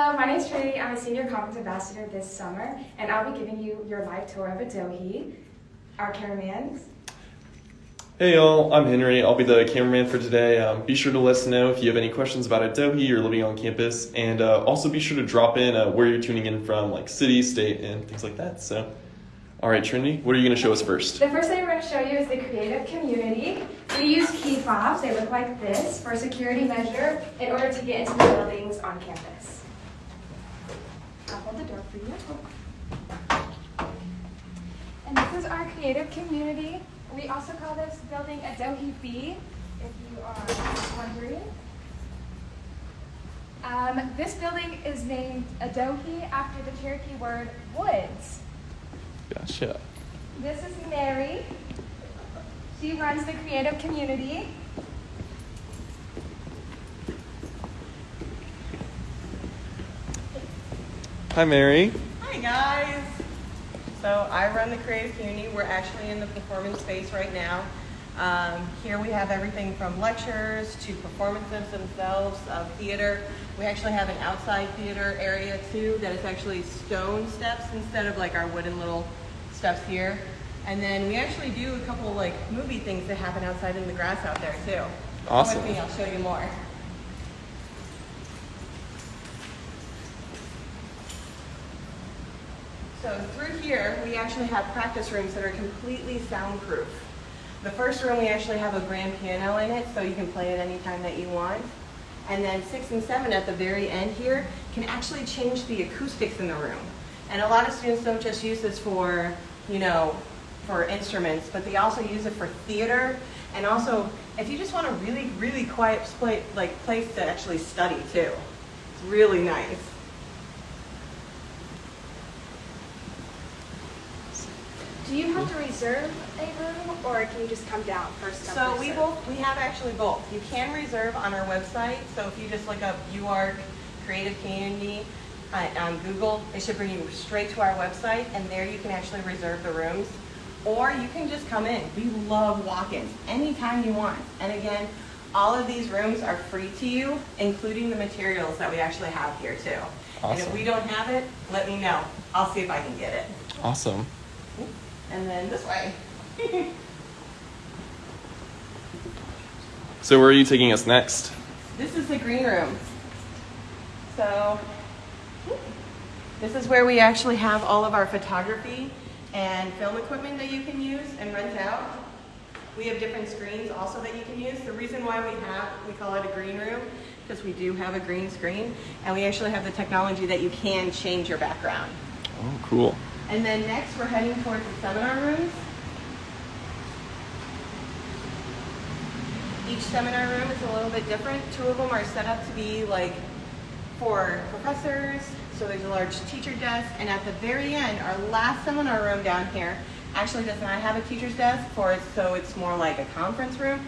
Hello, my name is Trinity. I'm a senior conference ambassador this summer, and I'll be giving you your live tour of Adohi. Our cameraman. Hey y'all, I'm Henry. I'll be the cameraman for today. Um, be sure to let us know if you have any questions about Adohi or living on campus, and uh, also be sure to drop in uh, where you're tuning in from, like city, state, and things like that. So, all right, Trinity, what are you going to show us first? The first thing we're going to show you is the creative community. We use key fobs. They look like this for security measure in order to get into the buildings on campus. I'll hold the door for you. And this is our creative community. We also call this building Adohi B, if you are wondering. Um, this building is named Adohi after the Cherokee word woods. Gotcha. This is Mary. She runs the creative community. Hi, Mary. Hi guys! So I run the creative community. We're actually in the performance space right now. Um, here we have everything from lectures to performances themselves, of theater. We actually have an outside theater area too that is actually stone steps instead of like our wooden little steps here. And then we actually do a couple like movie things that happen outside in the grass out there too. Come Awesome. with me, I'll show you more. So through here, we actually have practice rooms that are completely soundproof. The first room, we actually have a grand piano in it, so you can play it anytime that you want. And then six and seven at the very end here can actually change the acoustics in the room. And a lot of students don't just use this for, you know, for instruments, but they also use it for theater. And also, if you just want a really, really quiet like place to actually study too. It's really nice. Do you have to reserve a room or can you just come down first? come, So first we serve? both, we have actually both. You can reserve on our website, so if you just look up UARK Creative Community uh, on Google, it should bring you straight to our website, and there you can actually reserve the rooms. Or you can just come in. We love walk-ins anytime you want. And again, all of these rooms are free to you, including the materials that we actually have here too. Awesome. And if we don't have it, let me know. I'll see if I can get it. Awesome. And then this way. So, where are you taking us next? This is the green room. So, this is where we actually have all of our photography and film equipment that you can use and rent out. We have different screens also that you can use. The reason why we have, we call it a green room, because we do have a green screen, and we actually have the technology that you can change your background. Oh, cool. And then next, we're heading towards the seminar rooms. Each seminar room is a little bit different. Two of them are set up to be like for professors, so there's a large teacher desk, and at the very end, our last seminar room down here actually does not have a teacher's desk for it, so it's more like a conference room,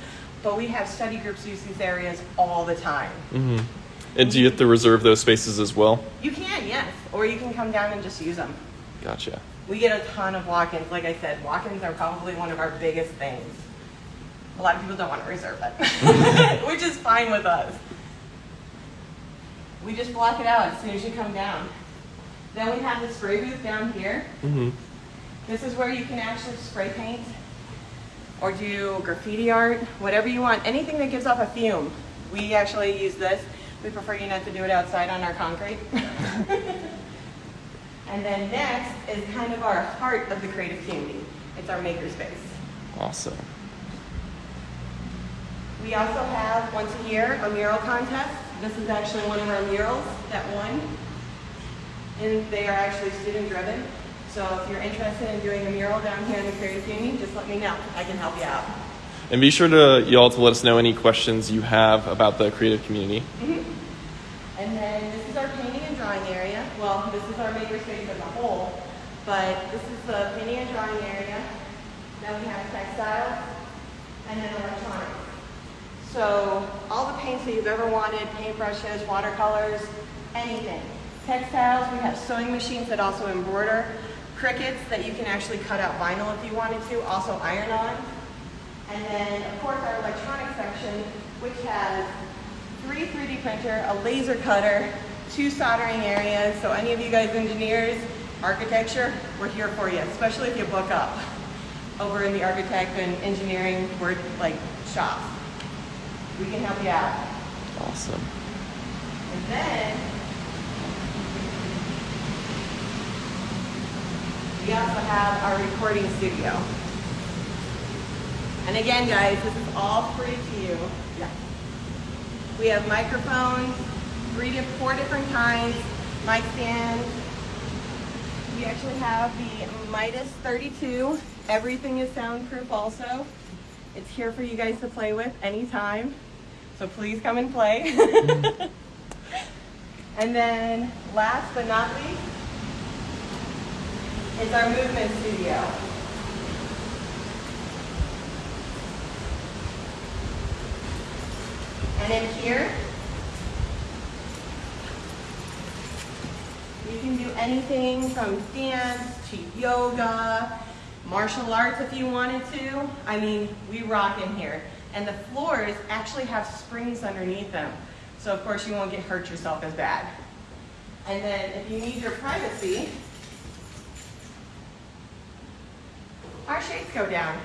but we have study groups use these areas all the time. hmm And do you have to reserve those spaces as well? You can, yes, or you can come down and just use them. Gotcha. We get a ton of walk-ins. Like I said, walk-ins are probably one of our biggest things. A lot of people don't want to reserve it, which is fine with us. We just block it out as soon as you come down. Then we have the spray booth down here. hmm This is where you can actually spray paint or do graffiti art, whatever you want, anything that gives off a fume. We actually use this. We prefer you not to do it outside on our concrete. and then next is kind of our heart of the creative community. It's our makerspace. Awesome. We also have once a year a mural contest. This is actually one of our murals that won. And they are actually student driven. So if you're interested in doing a mural down here in the creative community, just let me know. I can help you out. And be sure to y'all to let us know any questions you have about the creative community. Mm-hmm. And then this is our painting and drawing area. Well, this is our makerspace as a whole, but this is the painting and drawing area. Then we have textiles and then electronics. So all the paints that you've ever wanted, paintbrushes, watercolors, anything. Textiles, we have sewing machines that also embroider. Cricuts that you can actually cut out vinyl if you wanted to, also iron on. And then, of course, our electronics section, which has three 3D printer, a laser cutter, two soldering areas. So any of you guys engineers, architecture, we're here for you, especially if you book up over in the architect and engineering work like shop. We can help you out. Awesome. And then we also have our recording studio. And again, guys, this is all free to you. Yeah. We have microphones, three to four different kinds, mic stands. We actually have the Midas 32. Everything is soundproof also. It's here for you guys to play with anytime. So please come and play. and then last but not least is our movement studio. And in here, you can do anything from dance to yoga, martial arts if you wanted to. I mean, we rock in here. And the floors actually have springs underneath them. So of course you won't get hurt yourself as bad. And then if you need your privacy, our shades go down.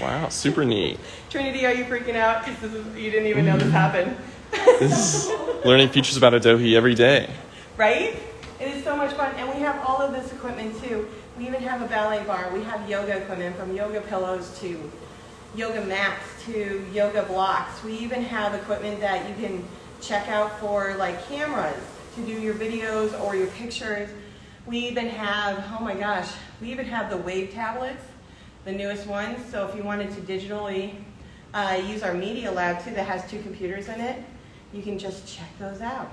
Wow, super neat. Trinity, are you freaking out? Because you didn't even know this happened. This is learning features about Adohi every day. right? It is so much fun. And we have all of this equipment too. We even have a ballet bar. We have yoga equipment from yoga pillows to yoga mats to yoga blocks. We even have equipment that you can check out for like cameras to do your videos or your pictures. We even have, oh my gosh, we even have the Wave tablets, the newest ones. So if you wanted to digitally uh, use our Media Lab too that has two computers in it, you can just check those out.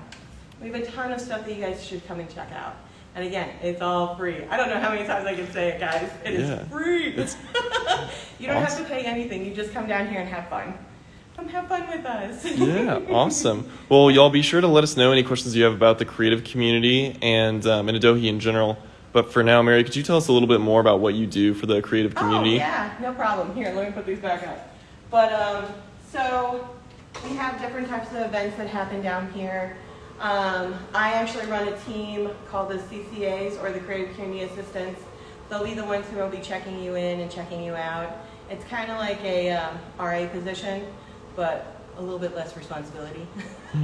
We have a ton of stuff that you guys should come and check out. And again, it's all free. I don't know how many times I can say it, guys. It is Yeah. free. You don't have to pay anything. You just come down here and have fun. Come have fun with us. yeah, awesome. Well, y'all be sure to let us know any questions you have about the creative community and um, and Adohi in general. But for now, Mary, could you tell us a little bit more about what you do for the creative community? Oh, yeah, no problem. Here, let me put these back up. But, um, so, we have different types of events that happen down here. Um, I actually run a team called the CCAs, or the Creative Community Assistants. They'll be the ones who will be checking you in and checking you out. It's kind of like a um, RA position, but a little bit less responsibility.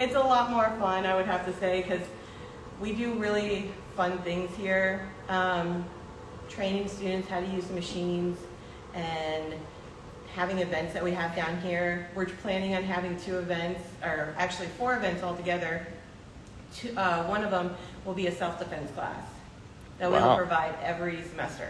it's a lot more fun, I would have to say, because we do really fun things here. Um, training students how to use the machines and having events that we have down here. We're planning on having two events, or actually four events altogether. Two, uh, one of them will be a self-defense class that we will provide every semester.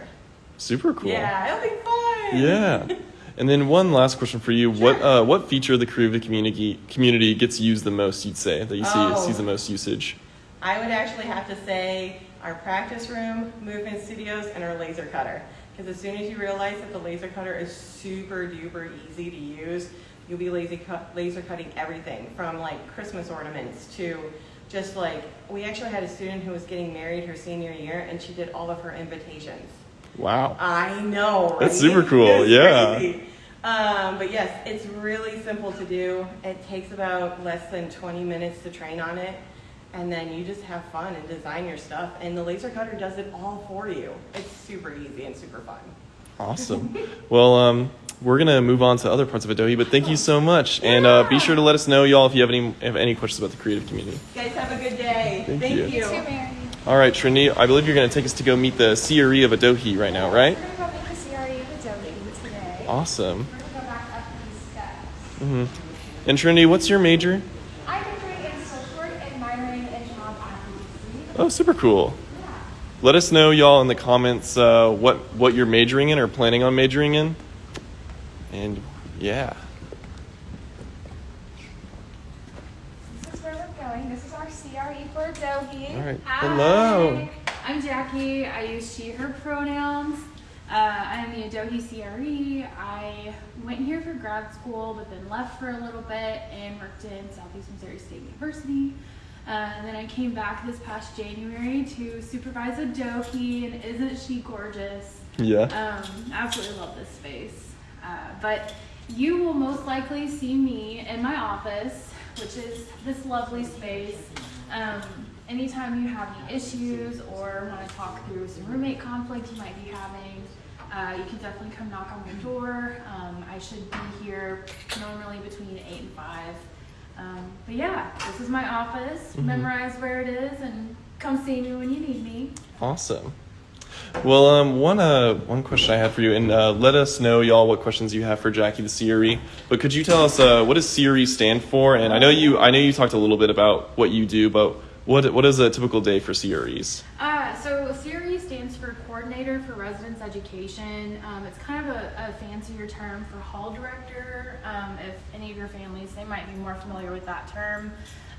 Super cool. Yeah, it'll be fun. Yeah. And then one last question for you: What Sure. uh, what feature of the creative community community gets used the most? You'd say that you see Oh. sees the most usage. I would actually have to say our practice room, movement studios, and our laser cutter. Because as soon as you realize that the laser cutter is super duper easy to use, you'll be lazy laser cutting everything from like Christmas ornaments to just like, we actually had a student who was getting married her senior year and she did all of her invitations. Wow. I know. That's super cool, yeah. crazy. Um, but yes, it's really simple to do. It takes about less than 20 minutes to train on it. And then you just have fun and design your stuff. And the laser cutter does it all for you. It's super easy and super fun. Awesome. well, um, we're gonna move on to other parts of Adohi, but thank you so much, and uh, be sure to let us know, y'all, if you have any have any questions about the creative community. You guys have a good day. Thank you. You too, All right, Trinity, I believe you're gonna take us to go meet the CRE of Adohi right now, right? We're gonna go meet the CRE of Adohi today. Awesome. We're gonna go back up these steps. Mm-hmm. And Trinity, what's your major? I'm majoring in social work and minoring in job advocacy. Oh, super cool. Let us know, y'all, in the comments uh, what what you're majoring in or planning on majoring in. And yeah, This is where we're going. This is our CRE for Adohi. all right. Hi. Hello. I'm Jackie. I use she, her pronouns. Uh, I am the Adohi CRE. I went here for grad school, but then left for a little bit and worked in Southeast Missouri State University. Uh, and then I came back this past January to supervise a Adohi, and isn't she gorgeous? Yeah. Um, absolutely love this space. Uh, but you will most likely see me in my office which is this lovely space. Um, anytime you have any issues or want to talk through some roommate conflict you might be having, uh, you can definitely come knock on my door. Um, I should be here normally between 8 and 5. Um, but yeah, this is my office. Mhm. Memorize where it is and come see me when you need me. Awesome. Well, um, one uh, one question I had for you, and uh, let us know, y'all, what questions you have for Jackie the CRE. But could you tell us uh, what does CRE stand for? And I know you, I know you talked a little bit about what you do, but what what is a typical day for CREs? Uh, so CRE stands for Coordinator for Residence Education. Um, it's kind of a, a fancier term for Hall Director. Um, if any of your families, they might be more familiar with that term.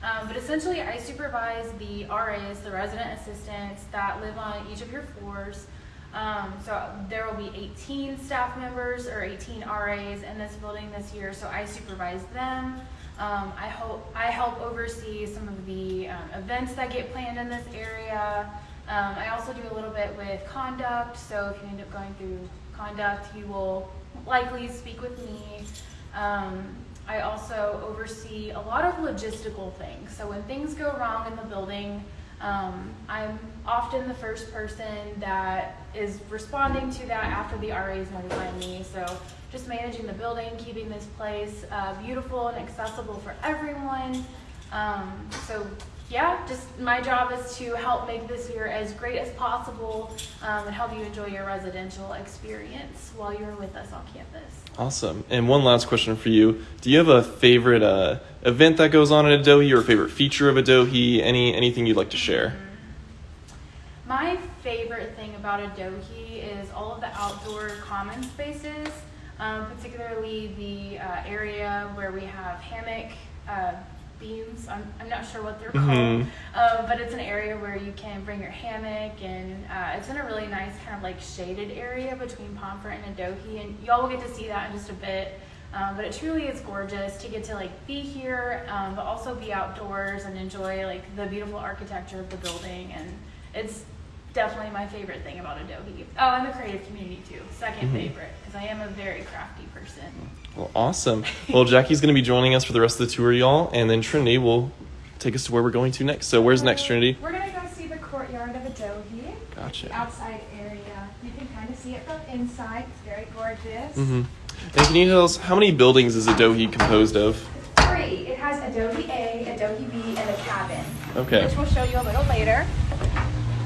Um, but essentially, I supervise the RAs, the resident assistants that live on each of your floors. Um, so there will be 18 staff members or 18 RAs in this building this year. So I supervise them. Um, I hope I help oversee some of the um, events that get planned in this area. Um, I also do a little bit with conduct. So if you end up going through conduct, you will likely speak with me. Um, I also oversee a lot of logistical things. So when things go wrong in the building, um, I'm often the first person that is responding to that after the RAs notify me. So just managing the building, keeping this place uh, beautiful and accessible for everyone. Um, so yeah, just my job is to help make this year as great as possible um, and help you enjoy your residential experience while you're with us on campus. Awesome. And one last question for you: Do you have a favorite uh, event that goes on at Adohi, or a favorite feature of Adohi? Any anything you'd like to share? My favorite thing about Adohi is all of the outdoor common spaces, um, particularly the uh, area where we have hammock uh, beams. I'm, I'm not sure what they're Mhm. called, um, but it's an area where you can bring your hammock, and uh, it's in a really nice kind of like shaded area between Pomfret and Adohi, and y'all will get to see that in just a bit. Um, but it truly is gorgeous to get to like be here, um, but also be outdoors and enjoy like the beautiful architecture of the building. And it's definitely my favorite thing about Adohi. Oh, and the creative community too. 2nd Mhm. favorite because I am a very crafty person. Well, awesome. Well, Jackie's going to be joining us for the rest of the tour, y'all, and then Trinity will take us to where we're going to next. So, where's next, Trinity? We're gonna go see the courtyard of Adohi. Gotcha. The outside area. You can kind of see it from inside. It's very gorgeous. Mm-hmm. And can you tell us how many buildings is Adohi composed of? Three. It has Adohi A, Adohi B, and a cabin. Okay. Which we'll show you a little later.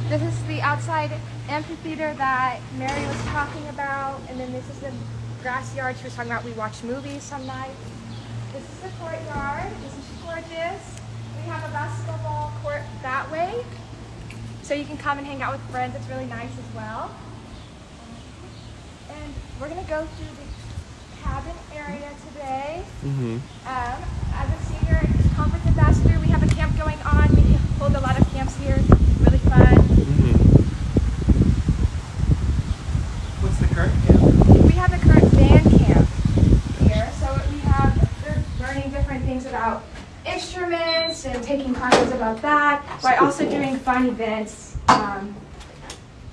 This is the outside amphitheater that Mary was talking about, and then this is the grass yard she was talking about. We watch movies some nights. This is the courtyard. Isn't she gorgeous. We have a basketball court that way, so you can come and hang out with friends. It's really nice as well. And we're gonna go through the cabin area today. Mm-hmm. Um, as a senior conference ambassador, we have a camp going on. We hold a lot of camps here. Really fun. Mm-hmm. What's the current camp? We have the current band camp here, so we have they're learning different things about instruments and taking classes about that, by Super also cool. doing fun events um,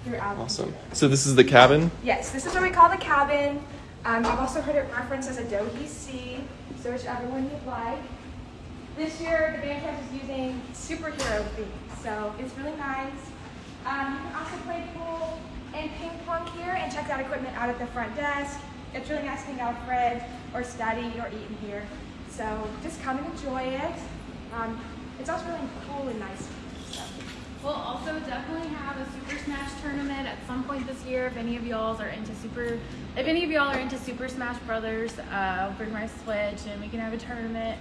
throughout. Awesome. So, this is the cabin? Yes, this is what we call the cabin. Um, I've also heard it referenced as Adohi C, so whichever one you'd like. This year, the band camp is using superhero themes, so it's really nice. Um, you can also play pool and ping pong here and check that equipment out at the front desk. It's really nice to hang out with Fred or study or eat in here. So just come and enjoy it. Um, it's also really cool and nice. So. We'll also definitely have a Super Smash tournament at some point this year. If any of y'all are into Super, if any of y'all are into Super Smash Brothers, uh, I'll bring my Switch and we can have a tournament.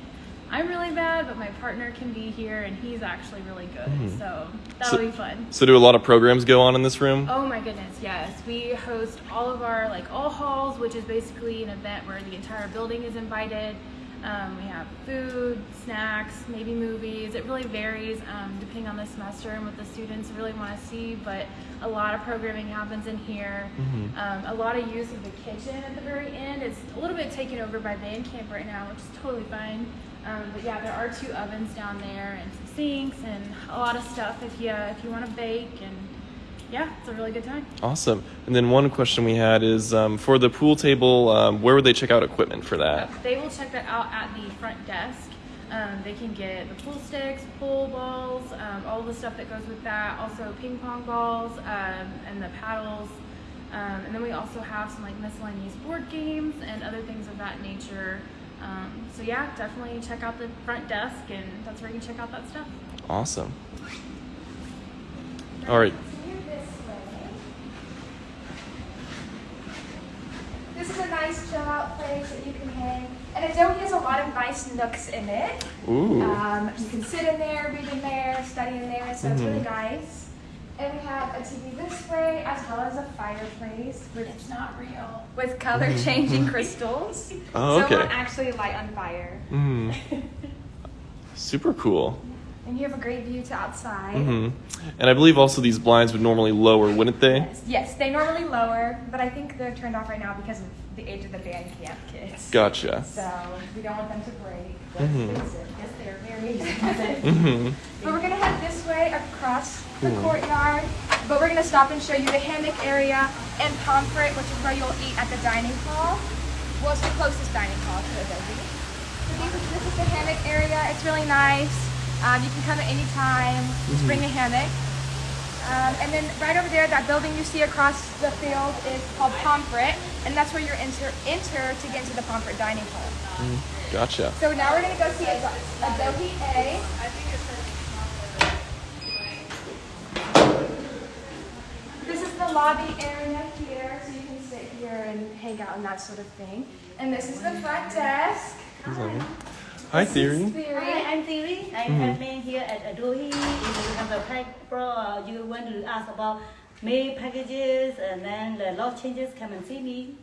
I'm really bad, but my partner can be here and he's actually really good. Mhm. So that'll So- be fun. So, do a lot of programs go on in this room? Oh my goodness, yes. We host all of our like all halls, which is basically an event where the entire building is invited. Um, we have food, snacks, maybe movies. It really varies um, depending on the semester and what the students really want to see. But a lot of programming happens in here. Mhm. Um, a lot of use of the kitchen at the very end. It's a little bit taken over by band camp right now, which is totally fine. Um, but yeah, there are two ovens down there and some sinks and a lot of stuff if you if you want to bake and yeah, it's a really good time. Awesome. And then one question we had is um, for the pool table, um, where would they check out equipment for that? They will check that out at the front desk. Um, they can get the pool sticks, pool balls, um, all the stuff that goes with that. Also ping pong balls um, and the paddles. Um, and then we also have some like miscellaneous board games and other things of that nature. Um, so yeah, definitely check out the front desk, and that's where you can check out that stuff. Awesome. All right. Continue this way. This is a nice chill out place that you can hang. And Adohi has a lot of nice nooks in it. Ooh. Um, you can sit in there, read in there, study in there, so it's really Mhm. nice. And we have a TV this way, as well as a fireplace with It's not real. with color changing crystals. Mm-hmm. Oh, So it okay. won't actually light on fire. Mm. Super cool. And you have a great view to outside. hmm And I believe also these blinds would normally lower, wouldn't they? Yes, yes, they normally lower, but I think they're turned off right now because of the age of the band camp kids. Gotcha. So we don't want them to break. Mhm. Yes, they're very expensive. hmm But we're gonna head this way across the Cool. courtyard. But we're gonna stop and show you the hammock area and pomfret, which is where you'll eat at the dining hall. Well, it's the closest dining hall to Adohi. So this is the hammock area. It's really nice. Um, you can come at any time. Just bring a hammock. Um, and then right over there, that building you see across the field is called Pomfret, and that's where you enter enter to get into the Pomfret dining hall. Gotcha. So now we're gonna go see Ado- Adohi A. This is the lobby area here, so you can sit here and hang out and that sort of thing. And this is the front desk. Hi, This is Theory. Theory. Hi, I'm Thierry. I'm Mhm. admin here at Adohi. If you have a pack pro, you want to ask about mail packages and then the lot changes, come and see me.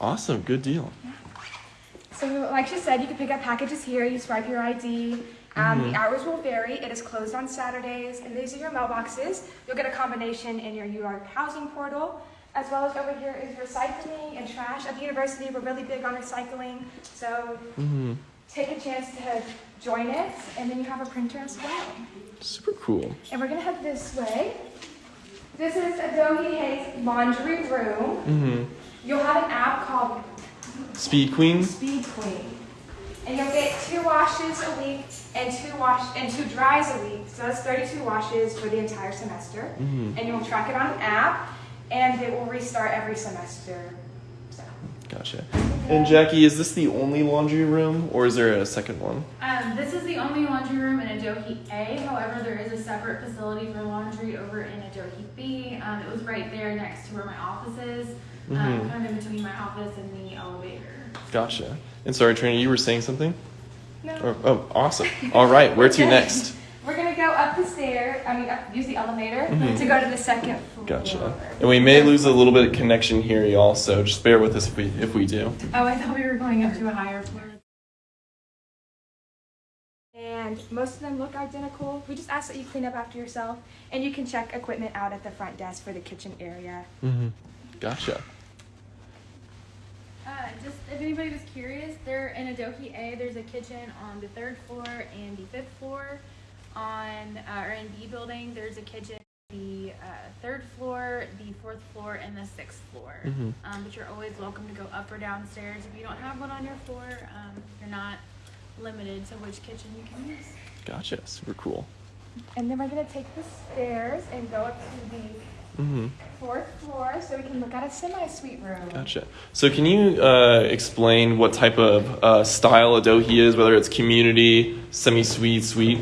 Awesome. Good deal. So, like she said, you can pick up packages here. You swipe your ID. Um, The hours will vary. It is closed on Saturdays, and these are your mailboxes. You'll get a combination in your UR housing portal, as well as over here is recycling and trash. At the university, we're really big on recycling, so hmm take a chance to join it, and then you have a printer as well. Super cool. And we're gonna head this way. This is Adohi Hayes laundry room. hmm You'll have an app called Speed Queen. Speed Queen. And you'll get two washes a week and two wash and two dries a week. So that's 32 washes for the entire semester. Mhm. And you'll track it on an app and it will restart every semester. Gotcha. And Jackie, is this the only laundry room, or is there a second one? Um, this is the only laundry room in Adohi A. However, there is a separate facility for laundry over in Adohi B. Um, it was right there next to where my office is, um, Mhm. kind of between my office and the elevator. Gotcha. And sorry, Trina, you were saying something? no. Or, oh, awesome. All right. Where to next? We're gonna go up the stair, I mean up, use the elevator Mhm. to go to the second floor. Gotcha. And we may lose a little bit of connection here, y'all. So just bear with us if we if we do. Oh, I thought we were going up to a higher floor. And most of them look identical. We just ask that you clean up after yourself and you can check equipment out at the front desk for the kitchen area. Mm-hmm. Gotcha. Uh, just if anybody was curious, there in Adohi A, there's a kitchen on the third floor and the fifth floor. On uh, or in B building, there's a kitchen the uh, third floor, the fourth floor, and the sixth floor. Mhm. Um, but you're always welcome to go up or downstairs. If you don't have one on your floor, um, you're not limited to which kitchen you can use. Gotcha. Super cool. And then we're gonna take the stairs and go up to the Mm-hmm. fourth floor so we can look at a semi-suite room. Gotcha. So can you uh, explain what type of uh, style Adohi is, whether it's community, semi-suite, suite?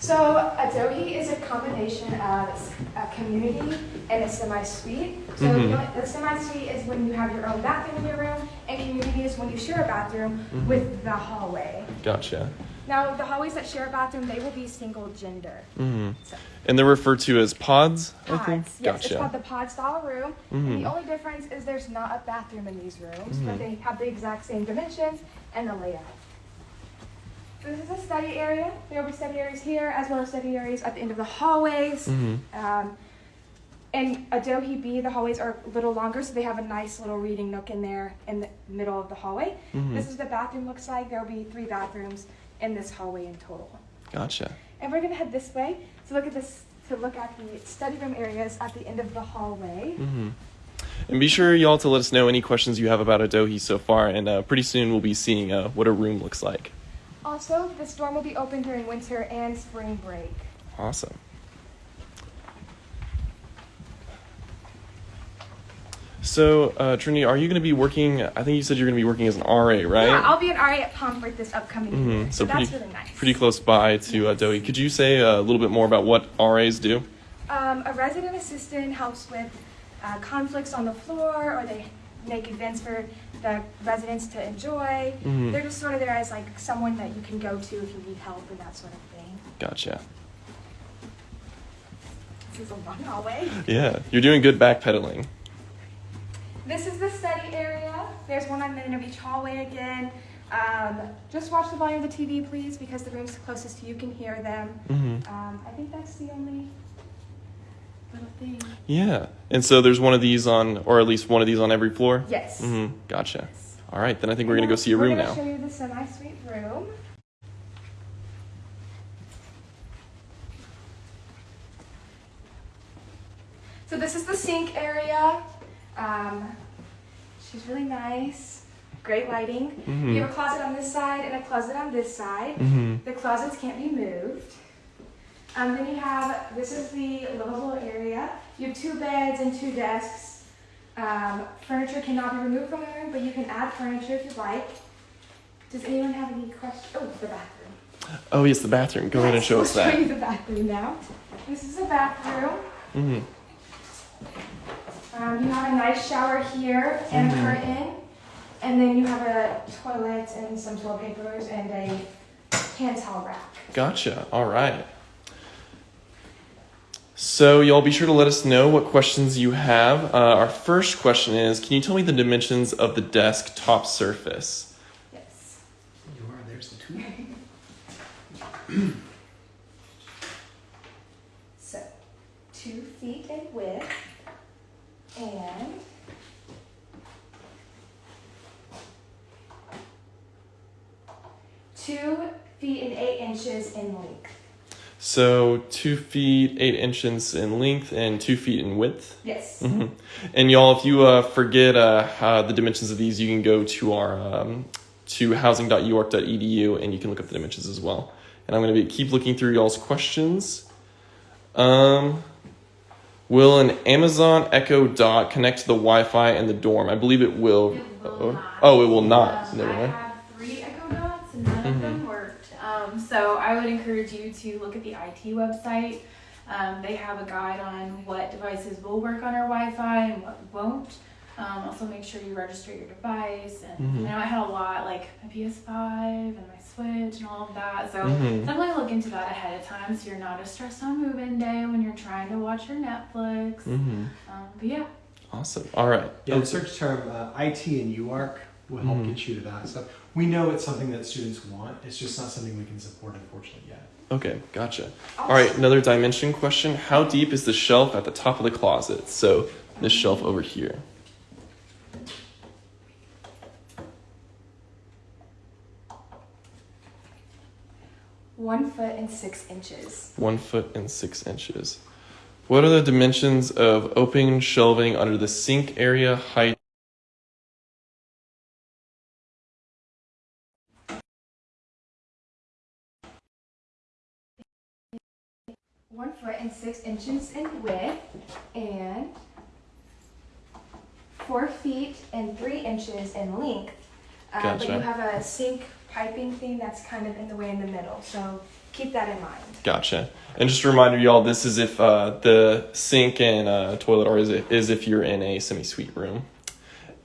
So Adohi is a combination of a community and a semi-suite. So Mhm. the semi-suite is when you have your own bathroom in your room, and community is when you share a bathroom Mhm. with the hallway. Gotcha. Now, the hallways that share a bathroom, they will be single gender. Mm-hmm. So, And they're referred to as pods, I think? pods. Yes, it's called the pod style room. And the only difference is there's not a bathroom in these rooms, but they have the exact same dimensions and the layout. This is a study area. There will be study areas here, as well as study areas at the end of the hallways. Mhm. Um, and Adohi B, the hallways are a little longer, so they have a nice little reading nook in there in the middle of the hallway. Mhm. This is the bathroom looks like. There will be three bathrooms in this hallway in total. Gotcha. And we're gonna head this way to look at this to look at the study room areas at the end of the hallway. Mm-hmm. And be sure, y'all, to let us know any questions you have about Adohi so far, and uh, pretty soon we'll be seeing uh, what a room looks like. Also, this dorm will be open during winter and spring break. Awesome. So, uh, Trinity, are you going to be working? I think you said you're going to be working as an RA, right? Yeah, I'll be an RA at Pomfret this upcoming year, Mhm, so, pretty, that's really nice. pretty close by to uh, Dowie. Could you say a little bit more about what RAs do? Um, a resident assistant helps with uh, conflicts on the floor, or they make events for the residents to enjoy. Mhm. They're just sort of there as like someone that you can go to if you need help and that sort of thing. Gotcha. This is a long hallway. Yeah, you're doing good backpedaling. This is the study area. There's one on Manor Beach hallway again. Um, just watch the volume of the TV, please, because the rooms closest to you can hear them. hmm Um, I think that's the only little thing. Yeah, and so there's one of these on, or at least one of these on every floor. Yes. hmm Gotcha. All right, then I think we're gonna go see a room now. show you the semi-suite room. So this is the sink area. Um, she's really nice. Great lighting. Mhm. You have a closet on this side and a closet on this side. hmm The closets can't be moved. Um, then you have, this is the livable area. You have two beds and two desks. Um, furniture cannot be removed from the room, but you can add furniture if you like. Does anyone have any questions? Oh, the bathroom. Oh, yes, the bathroom. Go ahead and show us we'll that. show you the bathroom now. This is a bathroom. Mm -hmm. Um, you have a nice shower here and Mhm. a curtain. And then you have a toilet and some toilet papers and a hand towel rack. Gotcha. All right. So, y'all be sure to let us know what questions you have. Uh, our first question is Can you tell me the dimensions of the desk top surface? Yes. You are, there's the two. So, two feet in width and two feet and eight inches in length. So, two feet, eight inches in length, and two feet in width. Yes. hmm And y'all, if you uh, forget uh, the dimensions of these, you can go to our um, to housing.uark.edu and you can look up the dimensions as well. And I'm going to be keep looking through y'all's questions. Um, will an Amazon Echo Dot connect to the Wi-Fi in the dorm? I believe it will. It will oh, oh, it will not. Never mind. I would encourage you to look at the IT website. Um, they have a guide on what devices will work on our Wi-Fi and what won't. Um, also, make sure you register your device. And Mhm. I know I had a lot, like my PS5 and my Switch and all of that. So Mhm. definitely look into that ahead of time, so you're not as stressed on move-in day when you're trying to watch your Netflix. hmm Um, but yeah, Awesome. All right. Yeah, Oh, the search term uh, IT and UARK will help Mhm. get you to that. So we know it's something that students want. It's just not something we can support, unfortunately, yet. Okay, gotcha. All right, another dimension question. How deep is the shelf at the top of the closet? So, this shelf over here. One foot and six inches. One foot and six inches. What are the dimensions of open shelving under the sink area height? One foot and six inches in width and four feet and three inches in length. Uh, But Gotcha. you have a sink piping thing that's kind of in the way in the middle, so keep that in mind. Gotcha. And just a reminder, y'all, this is if uh, the sink and uh, toilet are is, is if you're in a semi-suite room.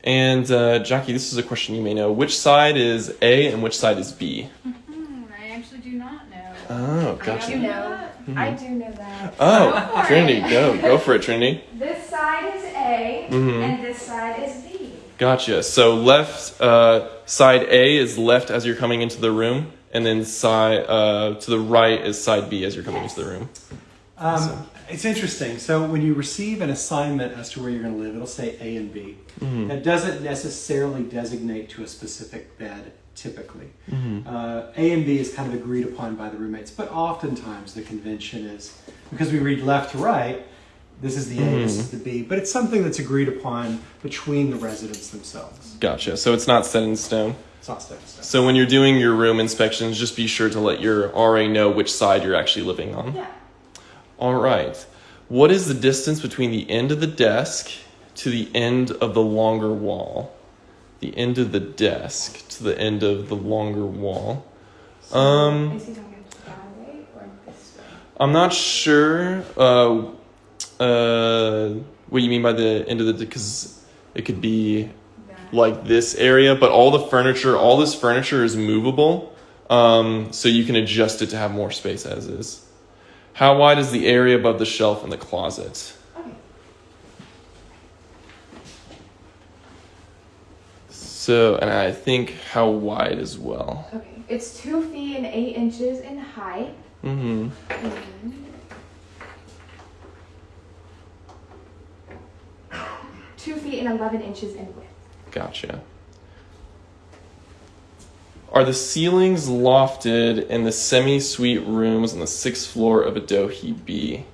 And uh, Jackie, this is a question you may know. Which side is A and which side is B? Hmm, I actually do not know. Oh, I gotcha. do know. Mhm. I do know that. Oh, Go Trinity, it. go. Go for it, Trinity. This side is A Mhm. and this side is B. Gotcha. So left uh, side A is left as you're coming into the room, and then side uh, to the right is side B as you're coming into the room. Um, Awesome. It's interesting. So when you receive an assignment as to where you're going to live, it'll say A and B. Mhm. That doesn't necessarily designate to a specific bed, typically. Mhm. Uh, A and B is kind of agreed upon by the roommates, but oftentimes the convention is because we read left to right. this is the A, this Mhm. is the B, but it's something that's agreed upon between the residents themselves. Gotcha. So it's not set in stone. It's not set in stone. So when you're doing your room inspections, just be sure to let your RA know which side you're actually living on. Yeah. All right. What is the distance between the end of the desk to the end of the longer wall? The end of the desk to the end of the longer wall. Um, Is he talking that way or this way? I'm not sure uh, uh, what you mean by the end of the because it could be like this area, but all the furniture, all this furniture is movable, um, so you can adjust it to have more space as is. How wide is the area above the shelf in the closet? So, and I think how wide as well. Okay. It's two feet and eight inches in height. Mm-hmm. and Two feet and eleven inches in width. Gotcha. Are the ceilings lofted in the semi-suite rooms on the sixth floor of a Adohi B?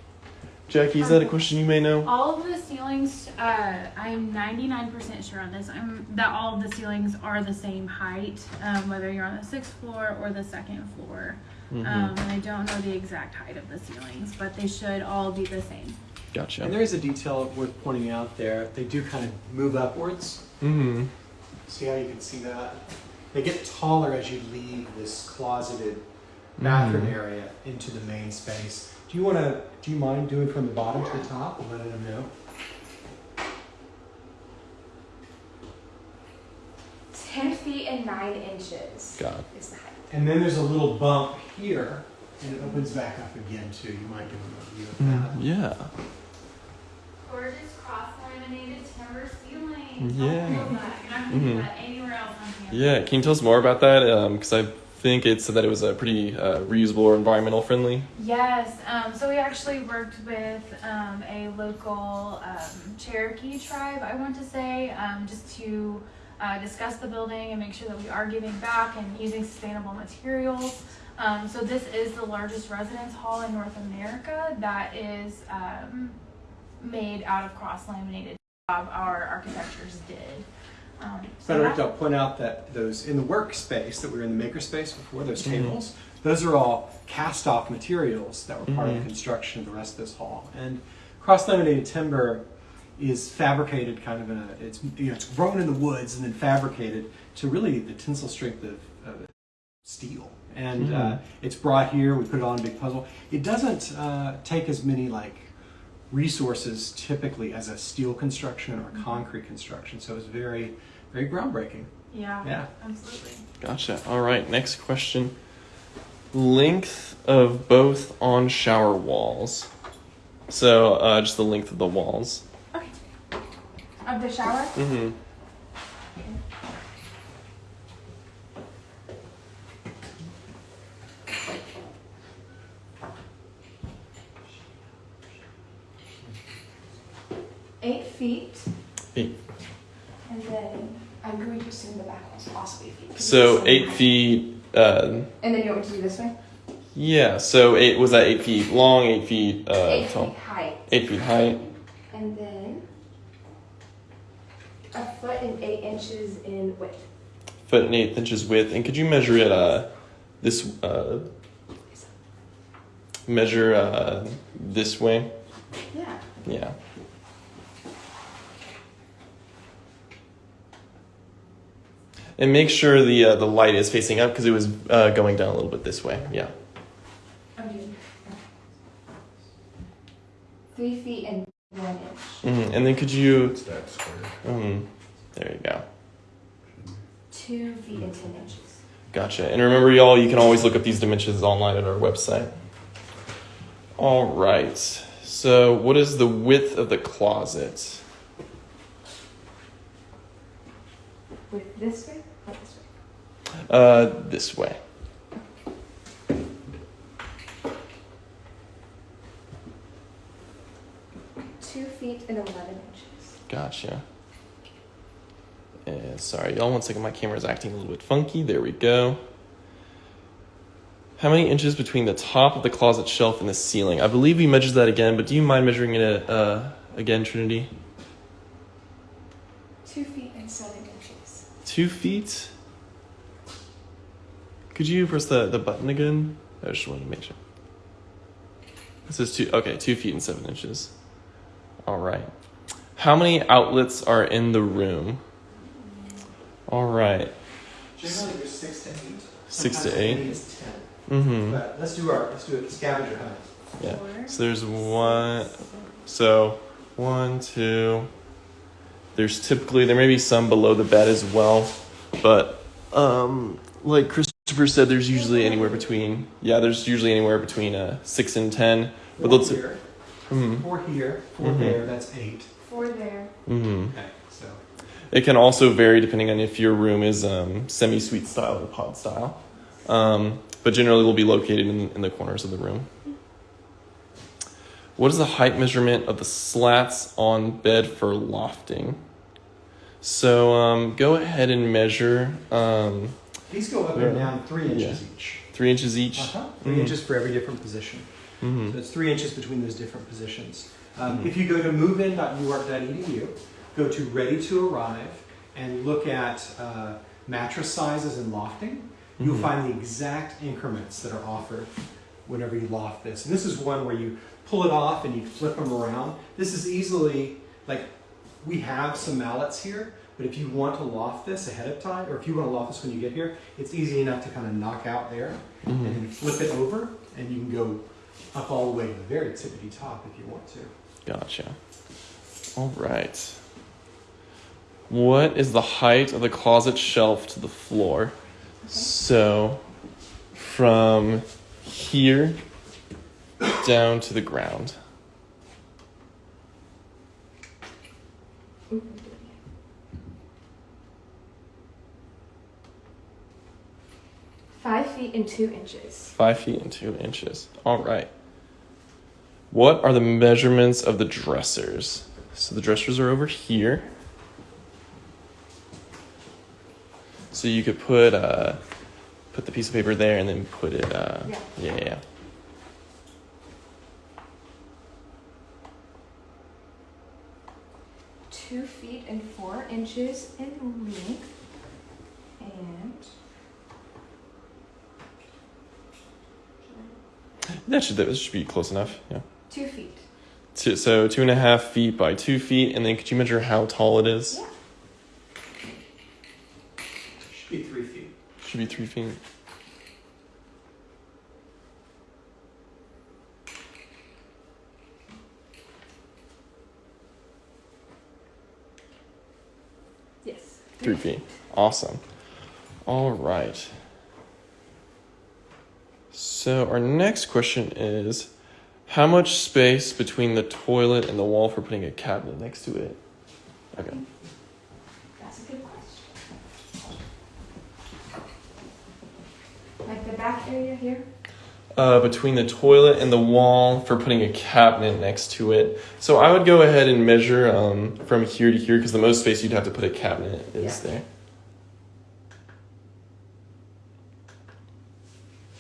Jackie, is that a question you may know? All of the ceilings, uh, I'm 99% sure on this. I'm that all of the ceilings are the same height, um, whether you're on the sixth floor or the second floor. Mhm. Um, and I don't know the exact height of the ceilings, but they should all be the same. Gotcha. And there is a detail worth pointing out there. They do kind of move upwards. Mm-hmm. See how you can see that? They get taller as you leave this closeted bathroom Mhm. area into the main space. Do you want to? Do you mind doing from the bottom to the top and letting them know? Ten feet and nine inches Got it. is the height. And then there's a little bump here, and it opens back up again too. You might give them a view of that. Mm, yeah. Gorgeous cross-laminated timber ceiling. Yeah. You're not gonna that anywhere else on campus. Yeah. Can you tell us more about that? Because I think it said that it was a pretty uh, reusable or environmental friendly. Yes, um, so we actually worked with um, a local um, Cherokee tribe, I want to say, um, just to uh, discuss the building and make sure that we are giving back and using sustainable materials. Um, so this is the largest residence hall in North America that is um, made out of cross-laminated. Our architectures did. Um, so Benedict, that- I'll point out that those in the workspace that we were in the makerspace before, those Mhm. tables, those are all cast off materials that were part of Mhm. the construction of the rest of this hall. And cross laminated timber is fabricated kind of in a it's you know it's grown in the woods and then fabricated to really the tensile strength of, of steel. And Mhm. uh, it's brought here. We put it on a big puzzle. It doesn't uh, take as many like resources typically as a steel construction or a concrete construction. So it's very, very groundbreaking. yeah, Yeah. absolutely. Gotcha. All right. Next question. Length of both on shower walls. So uh, just the length of the walls. Okay. Of the shower? Mm-hmm. Eight feet. Eight. And then I'm going to assume the back will also be eight feet. 'cause So eight feet. Uh, And then you want me to do this way? yeah. So eight was that eight feet long, eight feet uh, eight tall, feet height. eight feet height. And then a foot and eight inches in width. foot and eight inches width. And could you measure it uh this uh measure uh this way? Yeah. Yeah. And make sure the uh, the light is facing up because it was uh, going down a little bit this way. Yeah. I'm three feet and one inch. hmm And then could you? It's that square. Um, there you go. Two feet and ten inches. Gotcha. And remember, y'all, you can always look up these dimensions online at our website. All right. So, what is the width of the closet? With this way or this way? Uh, this way. Two feet and eleven inches. Gotcha. And sorry, y'all. One second. My camera's acting a little bit funky. There we go. How many inches between the top of the closet shelf and the ceiling? I believe we measured that again, but do you mind measuring it uh, again, Trinity? Two feet and seven inches. Two feet. Could you press the, the button again? I just wanted to make sure. This is two. Okay, two feet and seven inches. All right. How many outlets are in the room? All right. Generally, there's six to eight. Six to Sometimes eight? many ten. Mm-hmm. But let's do our let's do it scavenger hunt. Yeah. Four. So there's one. So one, two. There's typically there may be some below the bed as well, but um, like Christopher said, there's usually anywhere between yeah, there's usually anywhere between uh, six and ten. But Four let's. here, Mm-hmm. four here, 4 Mhm. there. That's eight. Four there. Mm-hmm. Okay, so It can also vary depending on if your room is um, semi-suite style or pod style. Um, but generally, will be located in, in the corners of the room. What is the height measurement of the slats on bed for lofting? So um, go ahead and measure um, these go up and down three inches each. three inches each. Uh-huh. 3 Mhm. inches for every different position. Mhm. So it's three inches between those different positions. Um, Mhm. If you go to movein.uark.edu, go to ready to arrive, and look at uh, mattress sizes and lofting, you'll Mhm. find the exact increments that are offered whenever you loft this. And this is one where you pull it off and you flip them around. This is easily, like, we have some mallets here, but if you want to loft this ahead of time, or if you want to loft this when you get here, it's easy enough to kind of knock out there and Mhm. then flip it over, and you can go up all the way to the very tippity top if you want to. Gotcha. All right. What is the height of the closet shelf to the floor? So, from here down to the ground. Ooh. Five feet and two inches. Five feet and two inches. All right. What are the measurements of the dressers? So the dressers are over here. So you could put uh, put the piece of paper there and then put it. Uh, Yeah. yeah, yeah. Two feet and four inches in length. And That should that should be close enough. Yeah. two feet. Two, so two and a half feet by two feet, and then could you measure how tall it is? Yeah. Should be three feet. Should be three feet. Yes. Three feet. Awesome. All right. So our next question is, how much space between the toilet and the wall for putting a cabinet next to it? Okay. That's a good question. Like the back area here? Uh, between the toilet and the wall for putting a cabinet next to it. So I would go ahead and measure um, from here to here because the most space you'd have to put a cabinet is Yeah. there.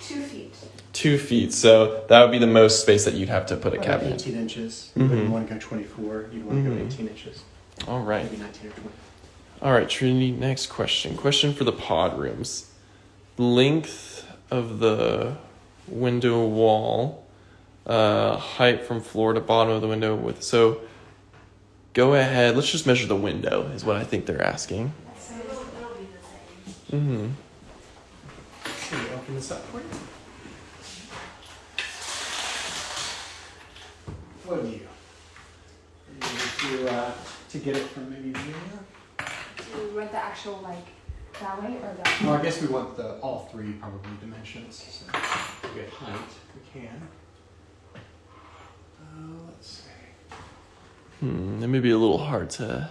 Two feet. Two feet. So that would be the most space that you'd have to put a About cabinet. 18 inches. You Mhm. wouldn't want to go 24. You'd want to Mhm. go 18 inches. All right. Maybe 19 or 20. All right, Trinity, next question. Question for the pod rooms. Length of the window wall, uh, height from floor to bottom of the window with so go ahead, let's just measure the window is what I think they're asking. So it'll, it'll be the same. Mm-hmm. Let me open this up for you. What do you? Are to, uh, to get it from maybe here. Do we want the actual like that way or that? Well, I guess we want the all three probably dimensions. So we get height. We can. Uh, let's see. Hmm, it may be a little hard to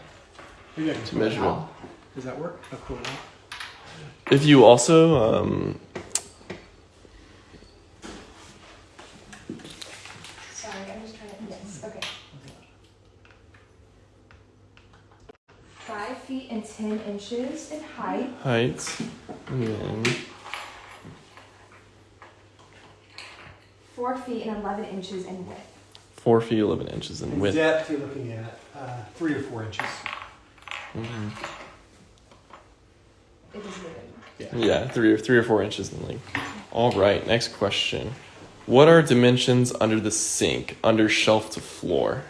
Maybe I can to measure. out. Does that work? I'll pull it out. If you also um, 10 inches in height. Height. And then. 4 feet and 11 inches in width. 4 feet 11 inches in, width. Depth, you're looking at uh, 3 or 4 inches. Mm-hmm. It is. Yeah. yeah, three or three or four inches in length. All right, next question. What are dimensions under the sink, under shelf to floor?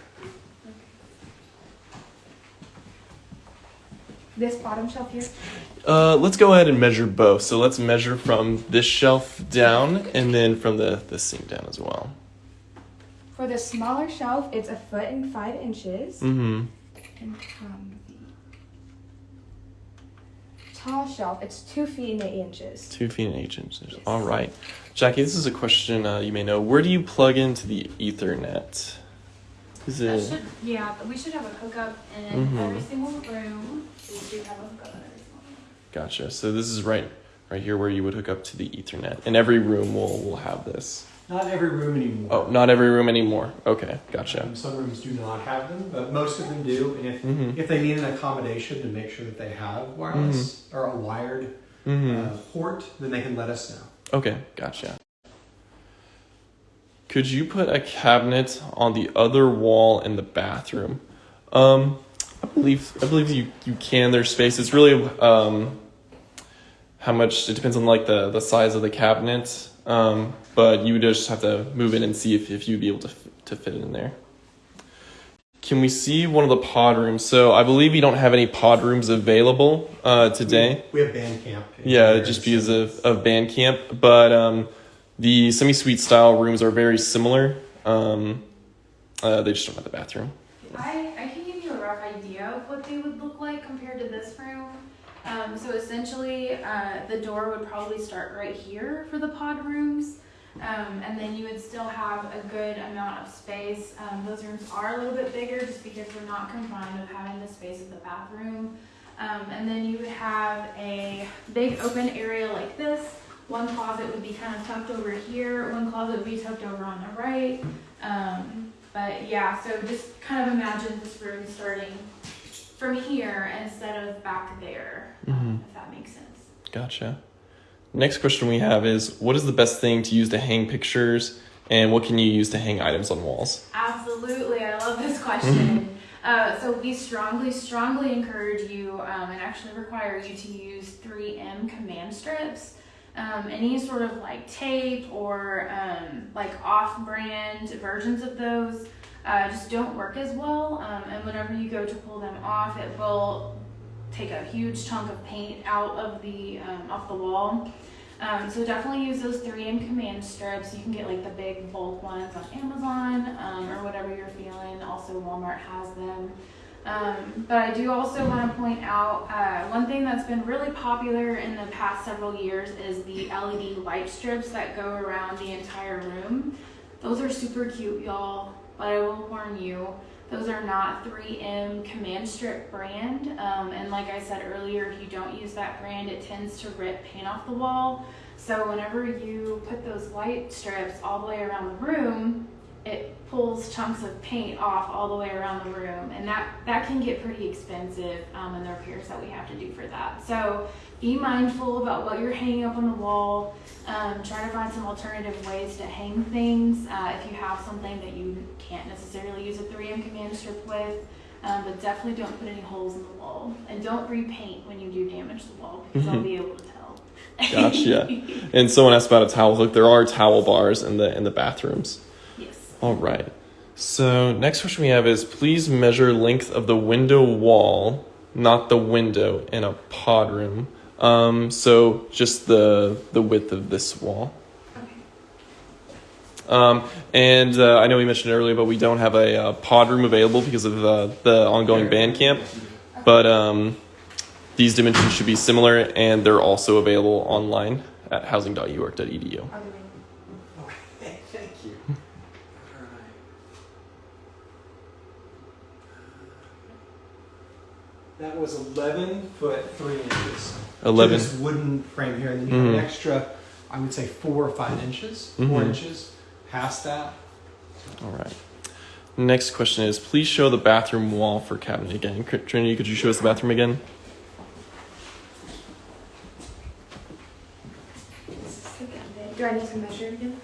This bottom shelf here, Uh, let's go ahead and measure both. So let's measure from this shelf down, and then from the the sink down as well. for the smaller shelf, it's a foot and five inches. Mm-hmm. And from the tall shelf, it's two feet and eight inches. Two feet and eight inches. All right, Jackie. This is a question uh, you may know. Where do you plug into the Ethernet? Is That it? should, yeah, we should have a hookup in every single room. We do have a hookup in every single room. Gotcha. So this is right, right here where you would hook up to the Ethernet, and every room will will have this. Not every room anymore. Oh, not every room anymore. Okay, gotcha. Um, some rooms do not have them, but most of them do. And if, Mm-hmm. if they need an accommodation to make sure that they have wireless or a wired Mm-hmm. uh, port, then they can let us know. Okay, gotcha. Could you put a cabinet on the other wall in the bathroom? Um, I believe I believe you you can. There's space. It's really um, how much. It depends on like the the size of the cabinet. Um, but you would just have to move in and see if if you'd be able to to fit it in there. Can we see one of the pod rooms? So I believe you don't have any pod rooms available uh, today. We have band camp. Yeah, just because of, of band camp. But um, the semi suite style rooms are very similar. Um, uh, they just don't have the bathroom. I, I can give you a rough idea of what they would look like compared to this room. Um, so essentially, uh, the door would probably start right here for the pod rooms. Um, and then you would still have a good amount of space. Um, those rooms are a little bit bigger just because we're not confined with having the space of the bathroom. Um, and then you would have a big open area like this. One closet would be kind of tucked over here. One closet would be tucked over on the right. Um, but yeah, so just kind of imagine this room starting from here instead of back there, um, if that makes sense. Gotcha. Next question we have is what is the best thing to use to hang pictures and what can you use to hang items on walls? Absolutely, I love this question. uh, so we strongly, strongly encourage you um, and actually require you to use 3M command strips. Um, any sort of like tape or um, like off-brand versions of those uh, just don't work as well. Um, and whenever you go to pull them off, it will take a huge chunk of paint out of the um, off the wall. Um, so definitely use those 3M command strips. You can get like the big bulk ones on Amazon um, or whatever you're feeling. Also, Walmart has them. Um, but I do also want to point out uh, one thing that's been really popular in the past several years is the LED light strips that go around the entire room. Those are super cute, y'all. But I will warn you, those are not 3M Command Strip brand. Um, and like I said earlier, if you don't use that brand, it tends to rip paint off the wall. So whenever you put those light strips all the way around the room, it pulls chunks of paint off all the way around the room, and that that can get pretty expensive. Um, and the repairs that we have to do for that. So be mindful about what you're hanging up on the wall. Um, try to find some alternative ways to hang things. Uh, if you have something that you can't necessarily use a 3M command strip with, um, but definitely don't put any holes in the wall, and don't repaint when you do damage the wall because I'll be able to tell. Gotcha. and someone asked about a towel hook. There are towel bars in the in the bathrooms. All right. So next question we have is please measure length of the window wall, not the window in a pod room. Um, so just the the width of this wall. Um, and uh, I know we mentioned earlier, but we don't have a uh, pod room available because of uh, the ongoing band camp. But um, these dimensions should be similar, and they're also available online at housing.uark.edu. Are they ready? Okay, thank you. All right. That was 11 foot 3 inches. To 11. this wooden frame here, and then you have Mhm. an extra, I would say, four or five inches, 4 Mhm. inches past that. All right. Next question is please show the bathroom wall for cabinet again. Trinity, could you show us the bathroom again? This is the cabinet. Do I need to measure again?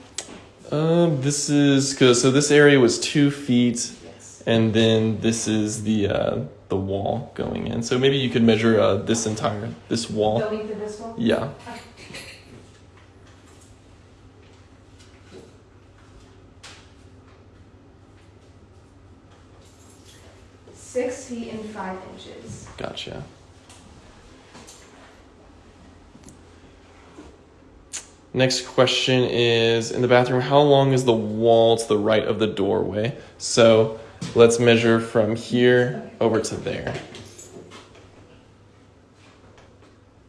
Um, this is cause so this area was two feet, Yes. and then this is the uh, the wall going in. So maybe you could measure uh, this entire this wall. Length of this wall? Yeah. Six feet and five inches. Gotcha. Next question is in the bathroom, how long is the wall to the right of the doorway? So let's measure from here over to there.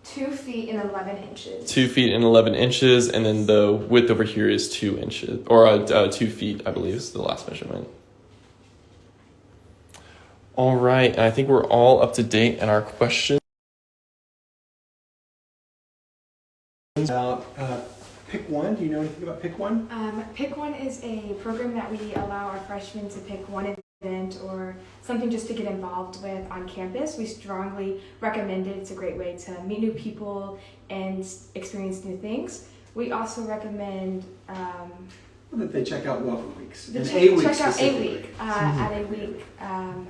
Two feet and 11 inches. Two feet and 11 inches, and then the width over here is two inches, or uh, uh, two feet, I believe, is the last measurement. All right, and I think we're all up to date in our questions. About uh, pick one. Do you know anything about pick one? Um, pick One is a program that we allow our freshmen to pick one event or something just to get involved with on campus. We strongly recommend it. It's a great way to meet new people and experience new things. We also recommend um, That they check out Welcome Weeks. the And check, A week check out A. Week. Uh, At A Week, um,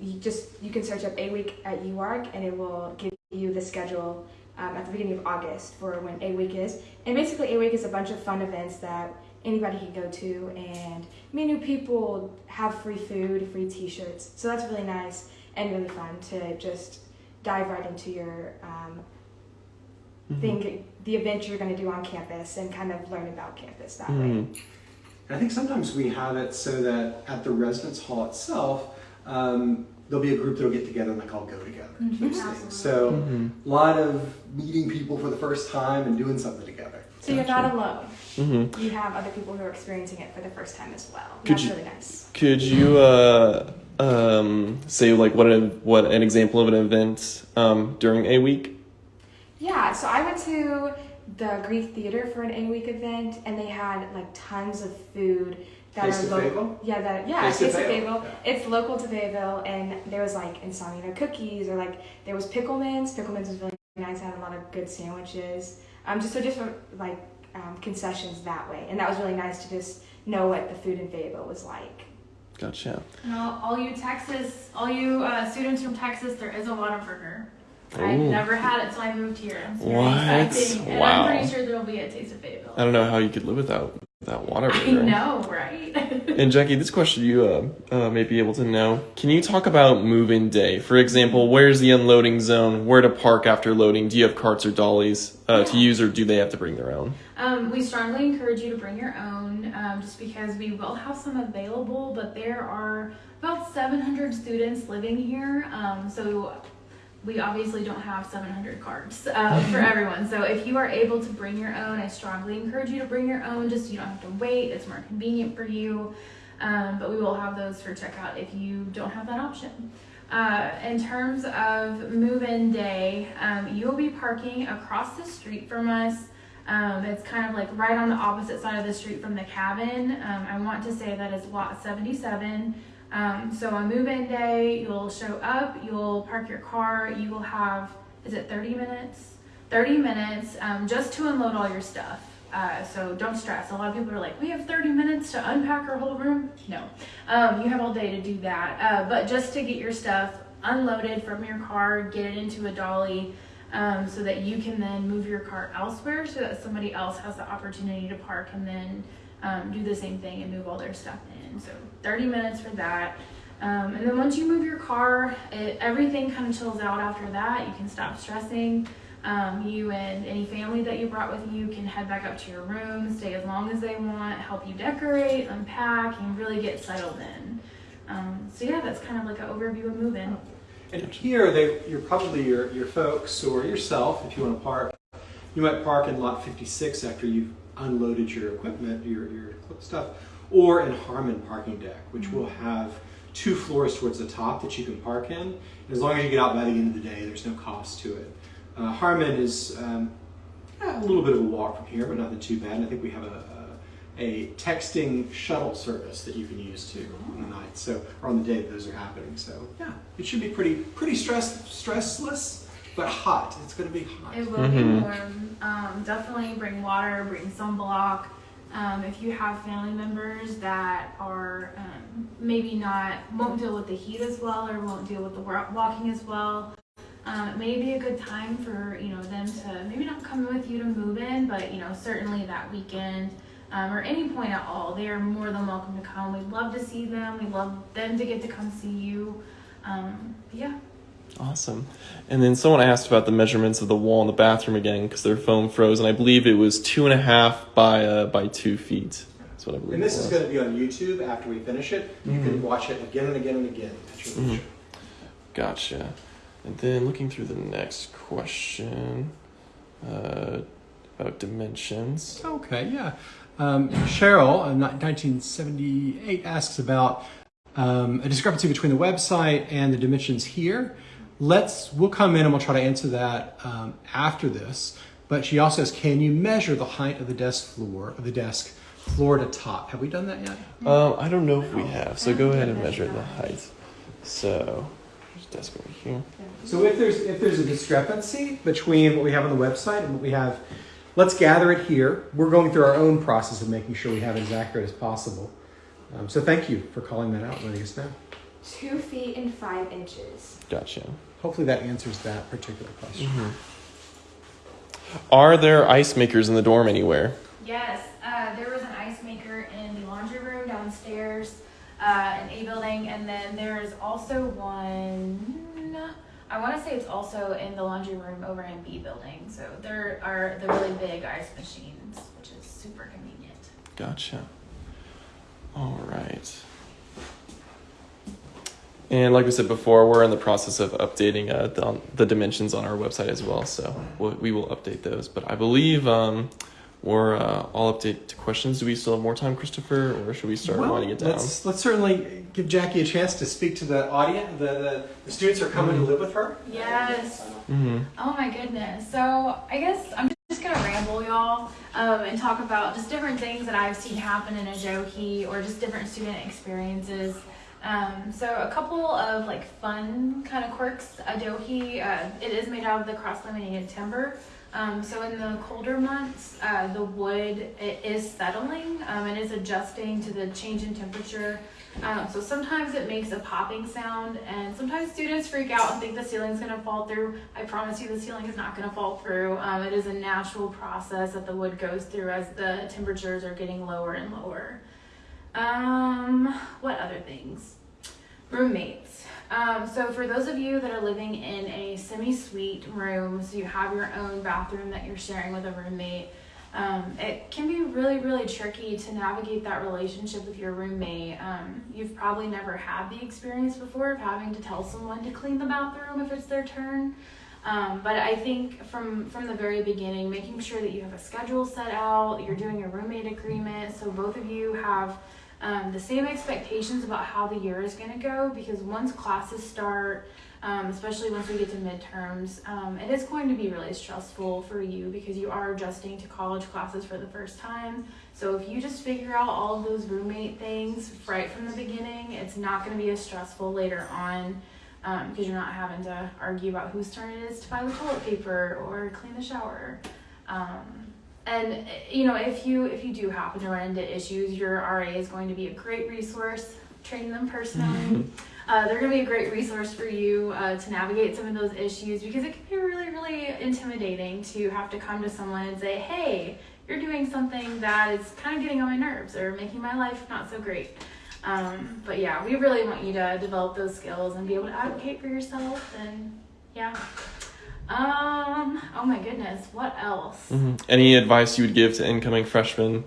you just you can search up A Week at UARK and it will give you the schedule um, at the beginning of August for when A Week is. And basically, A Week is a bunch of fun events that anybody can go to and meet new people, have free food, free T-shirts. So that's really nice and really fun to just dive right into your um, thing, the event you're going to do on campus, and kind of learn about campus that way. Mhm. And I think sometimes we have it so that at the residence hall itself, um, there'll be a group that'll get together and like all go together. Those Absolutely. things. So a lot of meeting people for the first time and doing something together. So you're not alone. Mhm. You have other people who are experiencing it for the first time as well. Could That's you- really nice. Could you uh, um, say like what an what an example of an event um, during a week? Yeah, so I went to the Greek Theater for an A week event, and they had like tons of food that Taste are local. Fayetteville? Yeah, that yeah, Taste Taste, of of Fayetteville, Fayetteville. It's local to Fayetteville, and there was like insomnia cookies, or like there was Pickleman's. Pickleman's was really nice. Had a lot of good sandwiches. Um, just so different like um, concessions that way, and that was really nice to just know what the food in Fayetteville was like. Gotcha. And all, all you Texas, all you uh, students from Texas, there is a Whataburger. I've Ooh. never had it, so I moved here. It's very What? exciting. And Wow. I'm pretty sure there'll be a Taste of Fayetteville. I don't know how you could live without that water. I know, right? And Jackie, this question you uh, uh, may be able to know. Can you talk about move-in day? For example, where's the unloading zone? Where to park after loading? Do you have carts or dollies uh, to use, or do they have to bring their own? Um, we strongly encourage you to bring your own, um, just because we will have some available, but there are about 700 students living here, um, so we obviously don't have 700 cards uh, for everyone. So if you are able to bring your own, I strongly encourage you to bring your own, just so you don't have to wait. It's more convenient for you. Um, but we will have those for checkout if you don't have that option. Uh, in terms of move-in day, um, you will be parking across the street from us. Um, it's kind of like right on the opposite side of the street from the cabin. Um, I want to say that is lot 77. Um, so on move-in day, you'll show up, you'll park your car, you will have, is it 30 minutes? 30 minutes um, just to unload all your stuff. Uh, so don't stress. A lot of people are like, we have 30 minutes to unpack our whole room. No, um, you have all day to do that. Uh, but just to get your stuff unloaded from your car, get it into a dolly, um, so that you can then move your car elsewhere so that somebody else has the opportunity to park and then um, do the same thing and move all their stuff in. So 30 minutes for that. Um, and then once you move your car, it, everything kind of chills out after that. You can stop stressing. Um, you and any family that you brought with you can head back up to your room, stay as long as they want, help you decorate, unpack, and really get settled in. Um, so yeah, that's kind of like an overview of moving. And here, they, you're probably your, your folks or yourself, if you want to park. You might park in lot 56 after you've unloaded your equipment, your, your stuff, or in Harmon parking deck, which will have two floors towards the top that you can park in. As long as you get out by the end of the day, there's no cost to it. Uh, Harmon is um, a little bit of a walk from here, but nothing too bad. And I think we have a, a, a texting shuttle service that you can use too on the night, so or on the day that those are happening. So yeah, it should be pretty pretty stress stressless, but hot. It's going to be hot. It will Mhm. be warm. Um, definitely bring water, bring sunblock. Um, if you have family members that are um, maybe not won't deal with the heat as well or won't deal with the walking as well, um, it may be a good time for you know them to maybe not come with you to move in, but you know certainly that weekend um, or any point at all, they are more than welcome to come. We'd love to see them. We'd love them to get to come see you. Um, yeah. Awesome. And then someone asked about the measurements of the wall in the bathroom again because their phone froze, and I believe it was two and a half by uh, by two feet. That's what I believe. And this it is was. going to be on YouTube after we finish it. You can watch it again and again and again at your. Gotcha. And then looking through the next question uh, about dimensions. Okay, yeah. Um, Cheryl, in 1978, asks about um, a discrepancy between the website and the dimensions here. Let's we'll come in and we'll try to answer that um, after this. But she also says, can you measure the height of the desk floor of the desk floor to top? Have we done that yet? Um, I don't know if we have, so go ahead and measure the height. So, there's a desk over here. So if there's if there's a discrepancy between what we have on the website and what we have, let's gather it here. We're going through our own process of making sure we have it as accurate as possible. Um, so thank you for calling that out letting us know. Two feet and five inches. Gotcha. Hopefully that answers that particular question. Are there ice makers in the dorm anywhere? Yes, uh, there was an ice maker in the laundry room downstairs, uh, in A building, and then there is also one. I want to say it's also in the laundry room over in B building. So there are the really big ice machines, which is super convenient. Gotcha. All right. And like we said before, we're in the process of updating uh, the, the dimensions on our website as well. So we'll, we will update those. But I believe um, we're uh, all update to questions. Do we still have more time, Christopher, or should we start Well, winding it down? let's let's certainly give Jackie a chance to speak to the audience. The, the, the students are coming to live with her. Yes. hmm Oh my goodness. So I guess I'm just gonna ramble y'all um, and talk about just different things that I've seen happen in Adohi or just different student experiences. Um, so a couple of like fun kind of quirks. Adohi, uh, it is made out of the cross-laminated timber. Um, so in the colder months, uh, the wood it is settling um, and is adjusting to the change in temperature. Um, so sometimes it makes a popping sound, and sometimes students freak out and think the ceiling's gonna fall through. I promise you, the ceiling is not gonna fall through. Um, it is a natural process that the wood goes through as the temperatures are getting lower and lower. Um, what other things? Roommates. Um, so for those of you that are living in a semi-suite room, so you have your own bathroom that you're sharing with a roommate, um, it can be really, really tricky to navigate that relationship with your roommate. Um, you've probably never had the experience before of having to tell someone to clean the bathroom if it's their turn. Um, but I think from from the very beginning, making sure that you have a schedule set out, you're doing a roommate agreement, so both of you have um, the same expectations about how the year is going to go. Because once classes start, um, especially once we get to midterms, um, it is going to be really stressful for you because you are adjusting to college classes for the first time. So if you just figure out all of those roommate things right from the beginning, it's not going to be as stressful later on because you're not having to argue about whose turn it is to buy the toilet paper or clean the shower. Um, and uh, you know, if you if you do happen to run into issues, your RA is going to be a great resource. Train them personally. uh, they're going to be a great resource for you uh, to navigate some of those issues because it can be really, really intimidating to have to come to someone and say, "Hey, you're doing something that is kind of getting on my nerves or making my life not so great." Um, but yeah, we really want you to develop those skills and be able to advocate for yourself. And yeah. Um. Oh my goodness. What else? hmm Any advice you would give to incoming freshmen,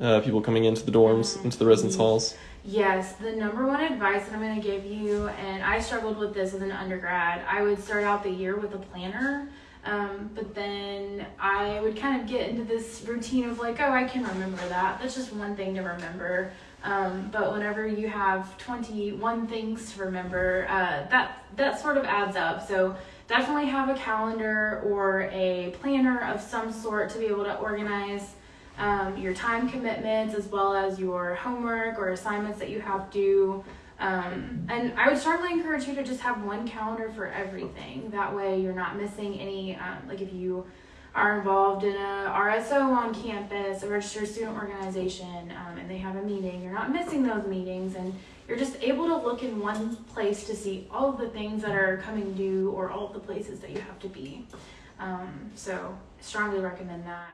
uh, people coming into the dorms, into the residence halls? Yes, the number one advice that I'm going to give you, and I struggled with this as an undergrad, I would start out the year with a planner. Um, but then I would kind of get into this routine of like, oh, I can remember that. That's just one thing to remember. Um, but whenever you have 21 things to remember, uh, that that sort of adds up. So definitely have a calendar or a planner of some sort to be able to organize um, your time commitments as well as your homework or assignments that you have due. Um, and I would strongly encourage you to just have one calendar for everything. That way, you're not missing any. Um, like if you are involved in a RSO on campus, a registered student organization, um, and they have a meeting, you're not missing those meetings, and you're just able to look in one place to see all of the things that are coming due or all of the places that you have to be. Um, so, strongly recommend that.